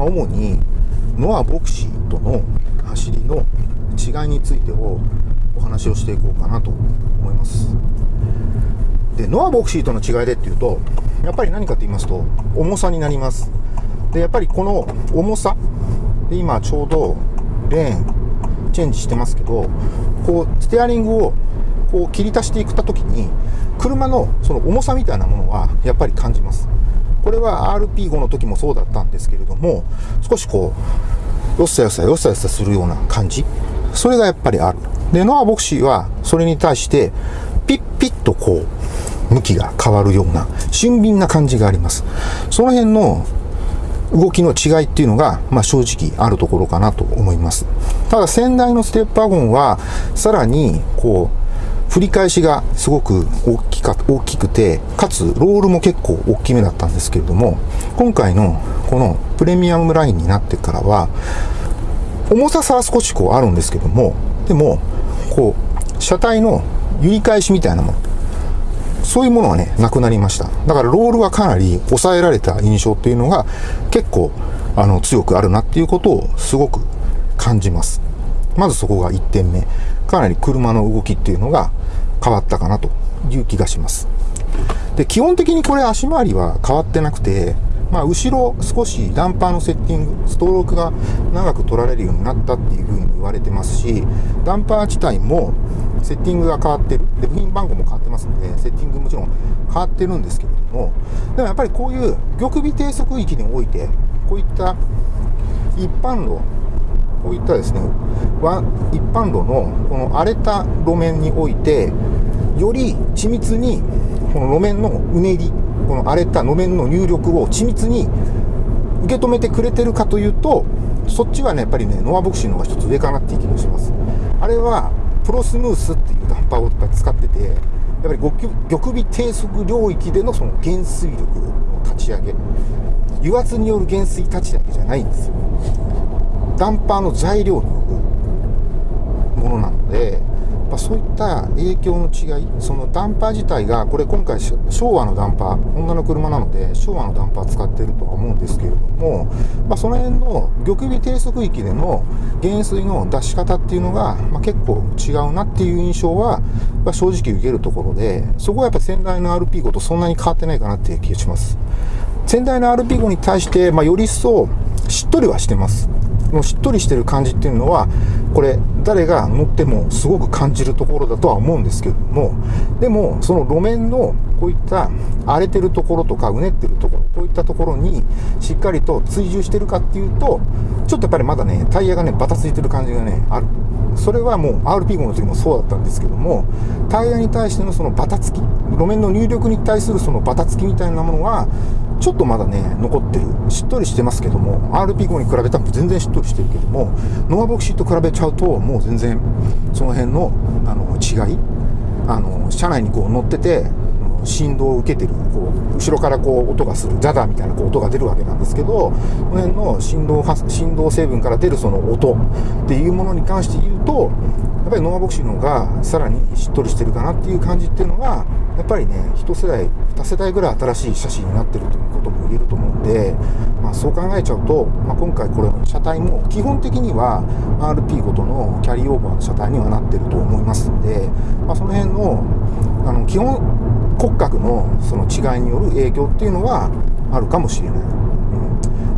まあ、主にノア・ボクシーとの走りの違いについてをお話をしていこうかなと思います。でノア・ボクシーとの違いでっていうとやっぱり何かと言いますと重さになります。でやっぱりこの重さで今ちょうどレーンチェンジしてますけどこうステアリングをこう切り足していった時に車のその重さみたいなものはやっぱり感じます。これは RP5 の時もそうだったんですけれども少しこうよっさよっさよっさよっさするような感じ。それがやっぱりある。でノアボクシーはそれに対してピッピッとこう向きが変わるような俊敏な感じがあります。その辺の動きの違いっていうのが、まあ、正直あるところかなと思います。ただ先代のステップワゴンはさらにこう振り返しがすごく大きか大きくて、かつロールも結構大きめだったんですけれども、今回のこのプレミアムラインになってからは、重ささは少しこうあるんですけども、でも、こう、車体の揺り返しみたいなもの、そういうものはね、なくなりました。だからロールはかなり抑えられた印象っていうのが結構、あの、強くあるなっていうことをすごく感じます。まずそこが1点目。かなり車の動きっていうのが変わったかなという気がします。で、基本的にこれ足回りは変わってなくて、まあ、後ろ少しダンパーのセッティング、ストロークが長く取られるようになったっていうふうに言われてますし、ダンパー自体もセッティングが変わってる。で、部品番号も変わってますので、セッティングもちろん変わってるんですけれども、でもやっぱりこういう玉尾低速域において、こういった一般路、こういったですね、一般路のこの荒れた路面において、より緻密にこの路面のうねり、この荒れた路面の入力を緻密に受け止めてくれてるかというと、そっちはね、やっぱりね、ノアボクシーの方が一つ上かなっていう気もします。あれは、プロスムースっていうダンパーを使ってて、やっぱり玉尾低速領域でのその減水力の立ち上げ、油圧による減水立ち上げじゃないんですよ。ダンパーの材料によるものなので、まあ、そういった影響の違い、そのダンパー自体が、これ今回昭和のダンパー、女の車なので昭和のダンパー使ってるとは思うんですけれども、まあ、その辺の玉尾低速域での減水の出し方っていうのが、まあ、結構違うなっていう印象は、まあ、正直受けるところで、そこはやっぱ先代の RP5 とそんなに変わってないかなっていう気がします。先代の RP5 に対して、まあ、より一層しっとりはしてます。のしっとりしてる感じっていうのは、これ、誰が乗ってもすごく感じるところだとは思うんですけども、でも、その路面のこういった荒れてるところとか、うねってるところ、こういったところにしっかりと追従してるかっていうと、ちょっとやっぱりまだね、タイヤがね、バタついてる感じがね、ある。それはもう RP5 の時もそうだったんですけども、タイヤに対してのそのバタつき、路面の入力に対するそのバタつきみたいなものは、ちょっとまだね、残ってる。しっとりしてますけども、RP5 に比べたら全然しっとりしてるけども、ノアボクシーと比べちゃうと、もう全然、その辺の、あの、違い、あの、車内にこう乗ってて、振動を受けてる、こう、後ろからこう、音がする、ジャダーみたいなこう音が出るわけなんですけど、この辺の振動、振動成分から出るその音っていうものに関して言うと、やっぱりノアボクシーの方がさらにしっとりしてるかなっていう感じっていうのが、やっぱりね、一世代、二世代ぐらい新しい車種になってるということも言えると思うんで、まあ、そう考えちゃうと、まあ、今回これ、車体も基本的には RP ごとのキャリーオーバーの車体にはなってると思いますんで、まあ、その辺の、あの、基本骨格のその違いによる影響っていうのはあるかもしれない。うん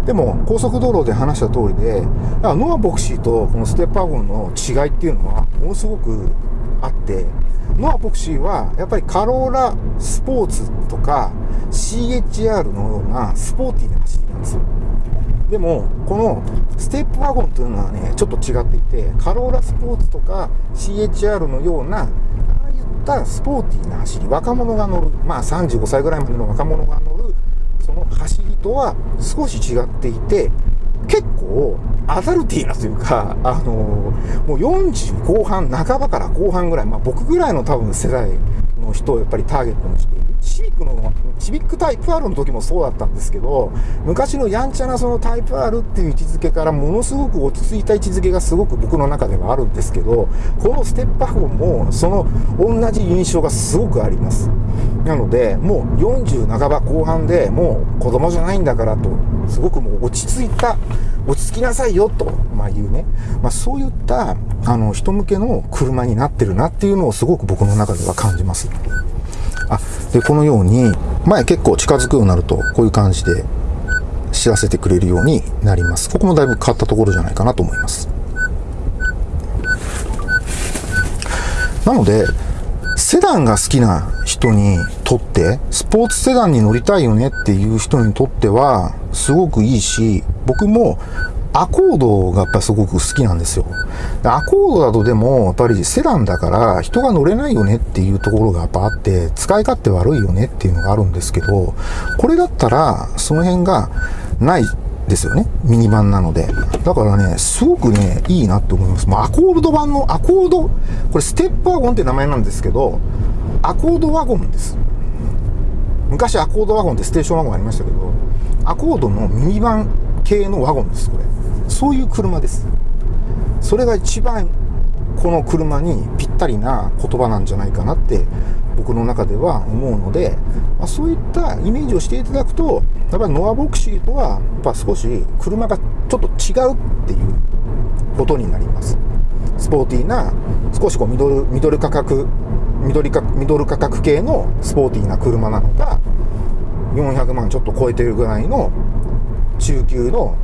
でも、高速道路で話した通りで、ノアボクシーとこのステッパーゴンの違いっていうのは、ものすごくあって、ノアボクシーは、やっぱりカローラスポーツとか CHR のようなスポーティーな走りなんですよ。でも、このステップワゴンというのはね、ちょっと違っていて、カローラスポーツとか CHR のような、ったスポーティーな走り、若者が乗る、まあ35歳ぐらいまでの若者が乗る、その走りとは少し違っていて、結構アダルティーなというか、あのもう40後半、半ばから後半ぐらい、まあ僕ぐらいの多分世代の人をやっぱりターゲットにして。シビックの、シビックタイプ R の時もそうだったんですけど、昔のやんちゃなそのタイプ R っていう位置づけからものすごく落ち着いた位置づけがすごく僕の中ではあるんですけど、このステップ4もその同じ印象がすごくあります。なので、もう40半ば後半でもう子供じゃないんだからと、すごくもう落ち着いた、落ち着きなさいよと、まあ言うね。まあそういった、あの、人向けの車になってるなっていうのをすごく僕の中では感じます。あ、で、このように、前結構近づくようになると、こういう感じで知らせてくれるようになります。ここもだいぶ変わったところじゃないかなと思います。なので、セダンが好きな人にとって、スポーツセダンに乗りたいよねっていう人にとっては、すごくいいし、僕もアコードがやっぱすごく好きなんですよ。アコードだとでも、やっぱりセダンだから人が乗れないよねっていうところがやっぱあって、使い勝手悪いよねっていうのがあるんですけど、これだったらその辺がないですよね。ミニバンなので。だからね、すごくね、いいなって思います。まあ、アコード版の、アコード、これステップワゴンって名前なんですけど、アコードワゴンです。昔アコードワゴンってステーションワゴンありましたけど、アコードのミニバン系のワゴンです、これ。そういう車です。それが一番この車にぴったりな言葉なんじゃないかなって僕の中では思うので、まあ、そういったイメージをしていただくとやっぱりノアボクシーとはやっぱ少し車がちょっと違うっていうことになりますスポーティーな少しこうミドルミドル価格ミドルミドル価格系のスポーティーな車なのか400万ちょっと超えてるぐらいの中級の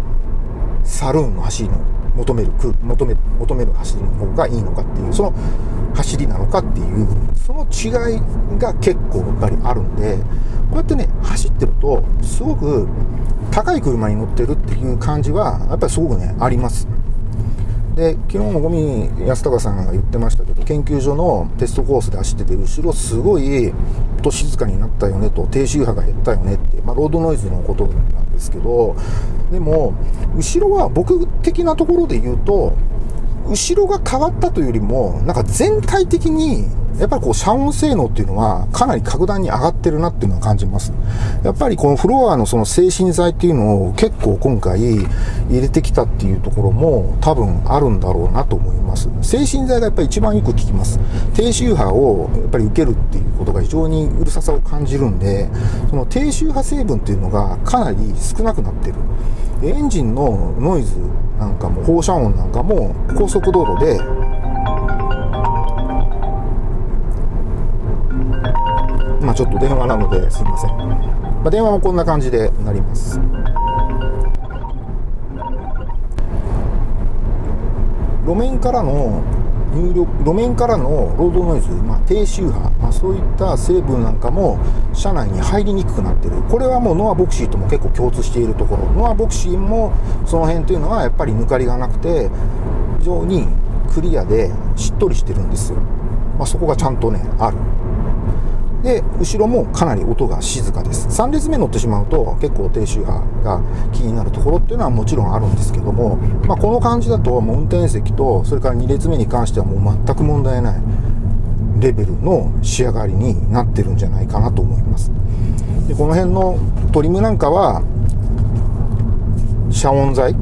サルーンの走りの求める求め求める走りの方がいいのかっていうその走りなのかっていうその違いが結構やっぱりあるんでこうやってね走ってるとすごく高い車に乗ってるっていう感じはやっぱりすごくねあります。で昨日もゴミ安高さんが言ってましたけど研究所のテストコースで走ってて後ろすごい音静かになったよねと低周波が減ったよねって、まあ、ロードノイズのことなんですけどでも後ろは僕的なところで言うと後ろが変わったというよりもなんか全体的にやっぱりこう、遮音性能っていうのはかなり格段に上がってるなっていうのは感じます。やっぱりこのフロアのその精神剤っていうのを結構今回入れてきたっていうところも多分あるんだろうなと思います。精神剤がやっぱり一番よく効きます。低周波をやっぱり受けるってことが非常にうるささを感じるんで、その低周波成分っていうのがかなり少なくなってる。エンジンのノイズなんかも放射音なんかも高速道路でまあ、ちょっと電話なのですいません、まあ、電話もこんな感じでなります路面からの入力路面からのロードノイズ、まあ、低周波、まあ、そういった成分なんかも車内に入りにくくなってる。これはもうノアボクシーとも結構共通しているところ。ノアボクシーもその辺というのはやっぱり抜かりがなくて非常にクリアでしっとりしてるんですよ、まあ、そこがちゃんとねある。で、後ろもかなり音が静かです。3列目乗ってしまうと結構低周波が気になるところっていうのはもちろんあるんですけども、まあ、この感じだともう運転席とそれから2列目に関してはもう全く問題ないレベルの仕上がりになってるんじゃないかなと思います。で、この辺のトリムなんかは遮音材？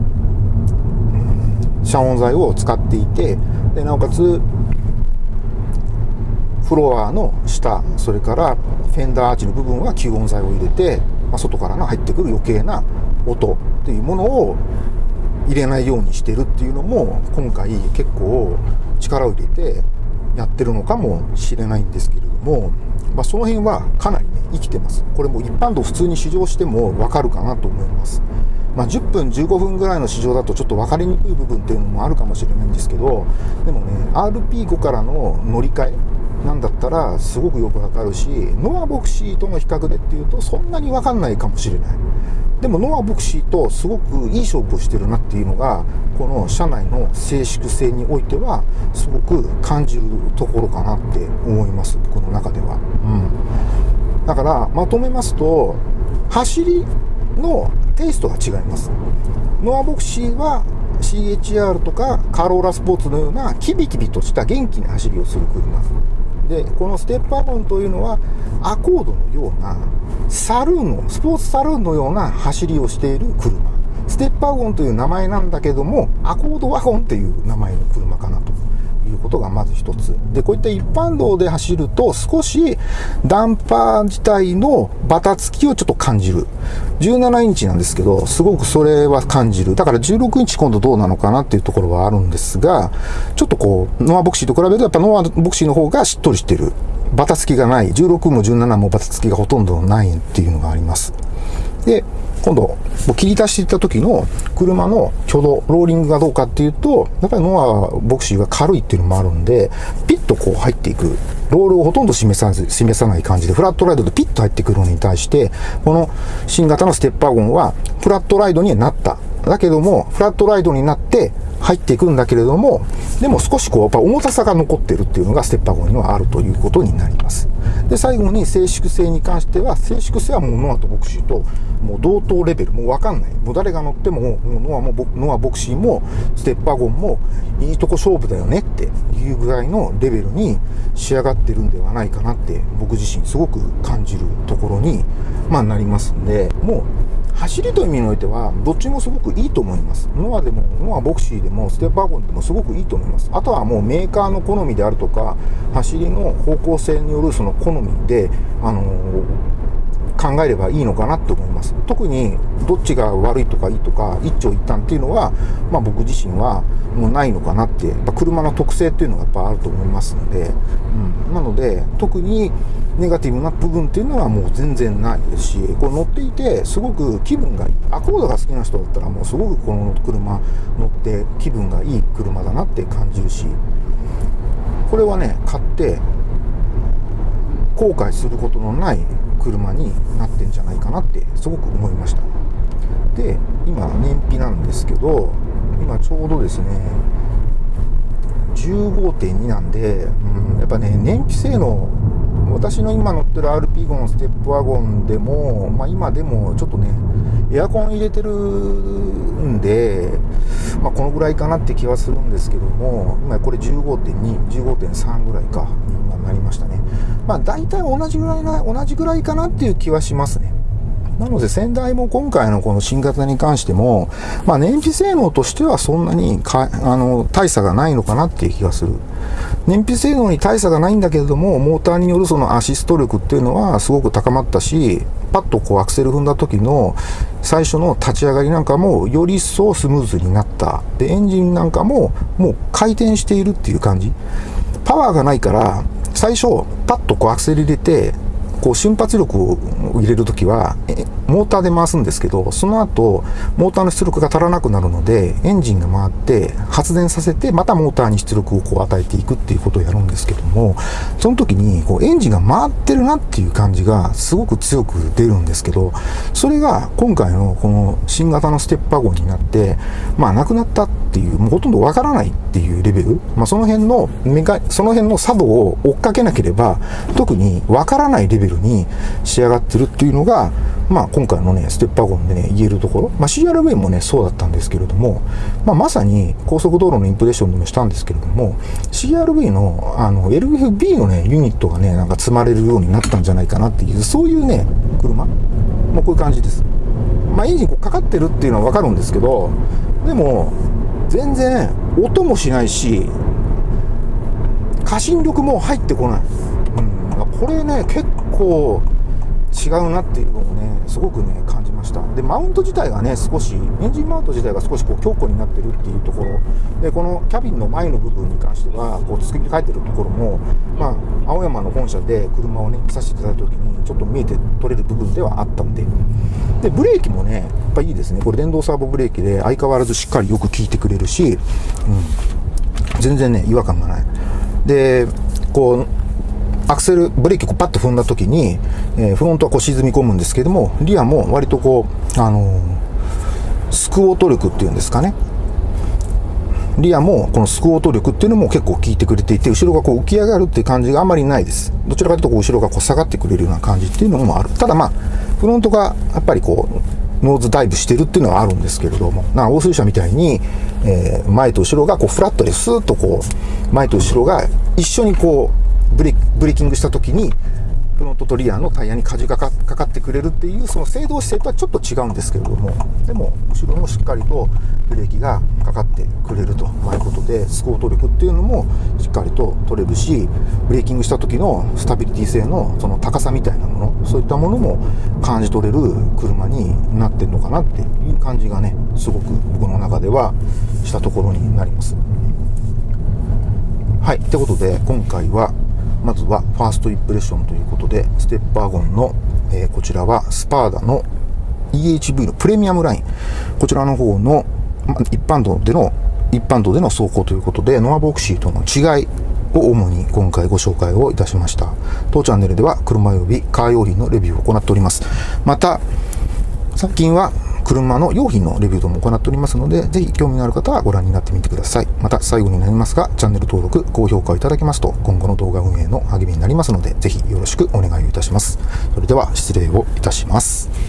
遮音材を使っていてでなおかつフロアの下、それからフェンダーアーチの部分は吸音材を入れて、まあ、外からの入ってくる余計な音っていうものを入れないようにしてるっていうのも今回結構力を入れてやってるのかもしれないんですけれども、まあ、その辺はかなりね生きてます。これも一般道普通に試乗してもわかるかなと思います。まあ、10分15分ぐらいの試乗だとちょっと分かりにくい部分っていうのもあるかもしれないんですけどでもね RP5 からの乗り換えなんだったらすごくよくわかるしノアボクシーとの比較でっていうとそんなにわかんないかもしれない。でもノアボクシーとすごくいい勝負をしてるなっていうのがこの車内の静粛性においてはすごく感じるところかなって思います。僕の中では、うん、だからまとめますと走りのテイストが違います。ノアボクシーは CHR とかカローラスポーツのようなキビキビとした元気な走りをする車。でこのステップワゴンというのはアコードのようなサルーンのスポーツサルーンのような走りをしている車。ステップワゴンという名前なんだけどもアコードワゴンという名前の車かな。ことがまず一つ。で、こういった一般道で走ると少しダンパー自体のバタつきをちょっと感じる。17インチなんですけど、すごくそれは感じる。だから16インチ今度どうなのかなっていうところはあるんですが、ちょっとこう、ノアボクシーと比べるとやっぱノアボクシーの方がしっとりしてる。バタつきがない。16も17もバタつきがほとんどないっていうのがあります。で、今度、切り出していった時の車の挙動、ローリングがどうかっていうと、やっぱりノアボクシーが軽いっていうのもあるんで、ピッとこう入っていく。ロールをほとんど示さず、示さない感じで、フラットライドでピッと入ってくるのに対して、この新型のステッパーゴンは、フラットライドにはなった。だけども、フラットライドになって、入っていくんだけれども、でも少しこう、やっぱ重たさが残ってるっていうのがステッパー号にはあるということになります。で、最後に静粛性に関しては、静粛性はもうノアとボクシーともう同等レベル、もうわかんない。もう誰が乗っても、もうノアもノアボクシーもステッパーゴンもいいとこ勝負だよねっていうぐらいのレベルに仕上がってるんではないかなって僕自身すごく感じるところに、まあなりますんで、もう走りという意味においては、どっちもすごくいいと思います。ノアでも、ノアボクシーでも、ステップワゴンでもすごくいいと思います。あとはもうメーカーの好みであるとか、走りの方向性によるその好みで、あの考えればいいのかなって思います。特にどっちが悪いとかいいとか一長一短っていうのは、まあ、僕自身はもうないのかなって、やっぱ車の特性っていうのがやっぱあると思いますので、うん、なので特にネガティブな部分っていうのはもう全然ないですし、これ乗っていてすごく気分がいい。アコードが好きな人だったらもうすごくこの車乗って気分がいい車だなって感じるし、これはね、買って後悔することのない車になってんじゃないかなってすごく思いましたで今燃費なんですけど今ちょうどですね15.2なんで、うん、やっぱね燃費性能私の今乗ってる RP ゴンステップワゴンでも、まあ、今でもちょっとねエアコン入れてるんで、まあ、このぐらいかなって気はするんですけども今これ15.2、15.3ぐらいかになりましたね。まあ大体同じぐらいな同じぐらいかなっていう気はしますね。なので先代も今回のこの新型に関しても、まあ、燃費性能としてはそんなにかあの大差がないのかなっていう気がする。燃費性能に大差がないんだけれども、モーターによるそのアシスト力っていうのはすごく高まったし、パッとこうアクセル踏んだ時の最初の立ち上がりなんかもより一層スムーズになった。で、エンジンなんかももう回転しているっていう感じ。パワーがないから、最初パッとこうアクセル入れて、こう瞬発力を入れるときは、モーターで回すんですけど、その後、モーターの出力が足らなくなるので、エンジンが回って発電させて、またモーターに出力をこう与えていくっていうことをやるんですけども、その時にこうエンジンが回ってるなっていう感じがすごく強く出るんですけど、それが今回のこの新型のステッパー号になって、まあなくなったっていう、もうほとんどわからないっていうレベル、まあその辺のメカ、その辺の作動を追っかけなければ、特にわからないレベルに仕上がってるっていうのが、まあ、今回のね、ステップワゴンでね、言えるところ、まあ、CRV もね、そうだったんですけれども、まあ、まさに高速道路のインプレッションでもしたんですけれども、CRV の、あの、LFB のね、ユニットがね、なんか積まれるようになったんじゃないかなっていう、そういうね、車、まあ、こういう感じです。まあ、エンジンこうかかってるっていうのはわかるんですけど、でも、全然音もしないし、過信力も入ってこない。うん、これね、結構、違うなっていうのを、すごくね、感じました。で、マウント自体がね、少し、エンジンマウント自体が少しこう強固になってるっていうところ、で、このキャビンの前の部分に関しては、こう、作り変えてるところも、まあ、青山の本社で車をね、来させていただいた時に、ちょっと見えて取れる部分ではあったんで、で、ブレーキもね、やっぱいいですね。これ電動サーボブレーキで相変わらずしっかりよく効いてくれるし、うん、全然ね、違和感がない。で、こう、アクセル、ブレーキをパッと踏んだ時に、えー、フロントはこう沈み込むんですけども、リアも割とこう、あのー、スクオート力っていうんですかね。リアもこのスクオート力っていうのも結構効いてくれていて、後ろがこう浮き上がるっていう感じがあまりないです。どちらかというとこう後ろがこう下がってくれるような感じっていうのもある。ただまあ、フロントがやっぱりこう、ノーズダイブしてるっていうのはあるんですけれども、な欧水車みたいに、えー、前と後ろがこうフラットでスーッとこう、前と後ろが一緒にこう、ブレブレーキングした時にフロントとリアのタイヤに舵がかかってくれるっていうその制動姿勢とはちょっと違うんですけれどもでも後ろもしっかりとブレーキがかかってくれるということでスコート力っていうのもしっかりと取れるしブレーキングした時のスタビリティ性のその高さみたいなものそういったものも感じ取れる車になってるのかなっていう感じがねすごく僕の中ではしたところになります。はいってことで今回はまずはファーストインプレッションということで、ステッパーゴンの、えー、こちらはスパーダの EHV のプレミアムライン。こちらの方の一般道での、一般道での走行ということで、ノアボクシーとの違いを主に今回ご紹介をいたしました。当チャンネルでは車及びカー用品のレビューを行っております。また、最近は車の用品のレビューとも行っておりますので、ぜひ興味のある方はご覧になってみてください。また最後になりますが、チャンネル登録、高評価いただけますと、今後の動画運営の励みになりますので、ぜひよろしくお願いいたします。それでは失礼をいたします。